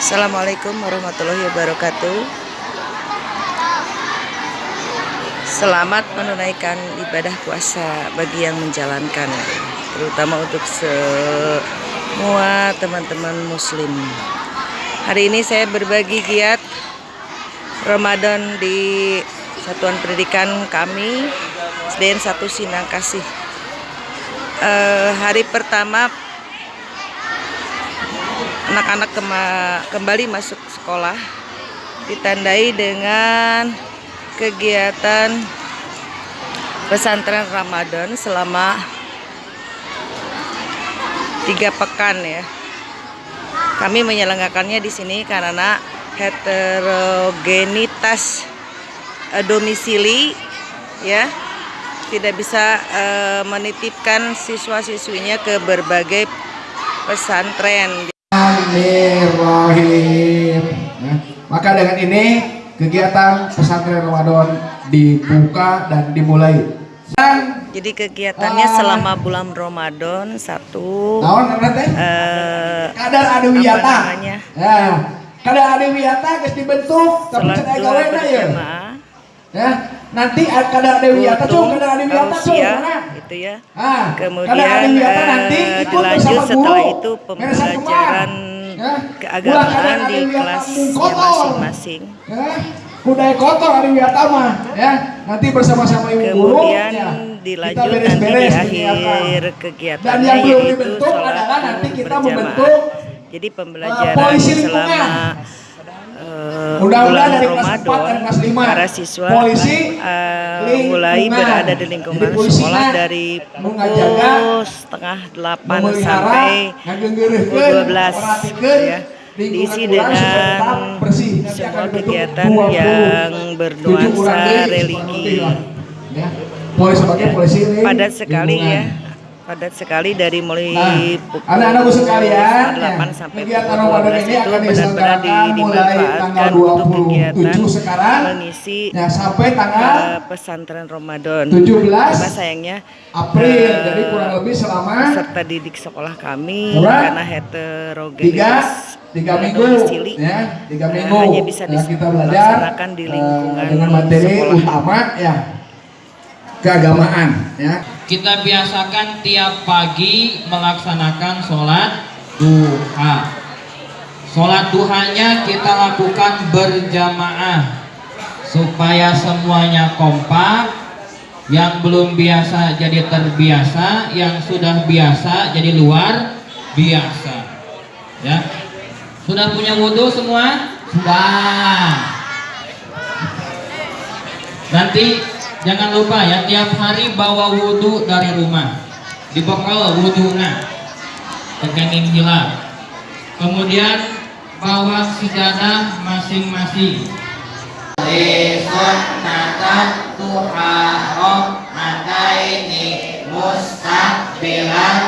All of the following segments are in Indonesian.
Assalamualaikum warahmatullahi wabarakatuh. Selamat menunaikan ibadah puasa bagi yang menjalankan Terutama untuk semua teman-teman muslim. Hari ini saya berbagi giat Ramadan di Satuan Pendidikan kami SDN 1 Sinang Kasih uh, Hari pertama anak-anak kembali masuk sekolah ditandai dengan kegiatan pesantren Ramadan selama tiga pekan ya. Kami menyelenggarakannya di sini karena heterogenitas uh, domisili ya tidak bisa uh, menitipkan siswa-siswinya ke berbagai pesantren. Bismillahirrahmanirrahim. Nah, maka dengan ini kegiatan pesantren Ramadan dibuka dan dimulai. Dan, Jadi kegiatannya uh, selama bulan Ramadan satu. Naon uh, kadar adu wiyata. Ya, kadar adu wiyata dibentuk tapi cenah gawe ya. Ya, nanti kadar adu wiyata tuh kadar adu wiyata tuh itu ya. Ah, Kemudian uh, nanti dilanjut setelah itu pembelajaran ya. keagamaan di kelasnya masing-masing. Ya. Budaya kotor hari wiyata mah ya. Nanti bersama-sama ibu guru Kemudian ya. dilanjut beres -beres nanti di akhir kegiatan Dan yang belum dibentuk adalah nanti kita membentuk jadi pembelajaran uh, selama uh, bulan Ramadan para siswa polisi, uh, mulai berada di lingkungan sekolah dari pukul setengah delapan sampai pukul dua belas ya. diisi dengan semua kegiatan yang bernuansa religi. Ya. padat sekali ya padat sekali dari mulai nah, pukul anak-anakku sekalian 8 ya, sampai pukul 12 itu benar-benar di, dimanfaatkan untuk kegiatan sekarang, mengisi ya, sampai tanggal uh, pesantren Ramadan 17 Cuma sayangnya April uh, jadi kurang lebih selama serta didik sekolah kami berapa? karena heterogenitas tiga minggu ya tiga eh, minggu uh, hanya bisa ya, kita belajar di lingkungan uh, dengan materi sekolah. utama ya keagamaan ya kita biasakan tiap pagi melaksanakan sholat duha. Sholat duhanya kita lakukan berjamaah supaya semuanya kompak. Yang belum biasa jadi terbiasa yang sudah biasa jadi luar biasa. Ya. Sudah punya wudhu semua? Sudah. Nanti jangan lupa ya tiap hari bawa wudhu dari rumah. Dibekal wudhunya. Tegangin hilal kemudian bawa sijadah masing-masing. Sunnatan tuharom ini mustaqbilan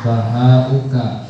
Bahauka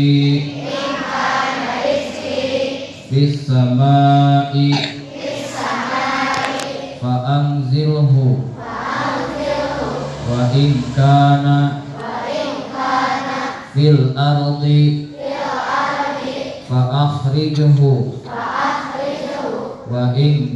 samai fa anzilhu wa in kana. Fil ardi fa akhrijhu wa in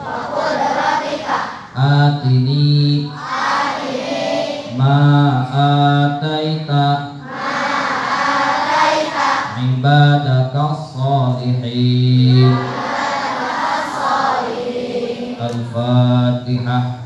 atini ma ataita ibadaka salihin al-fatihah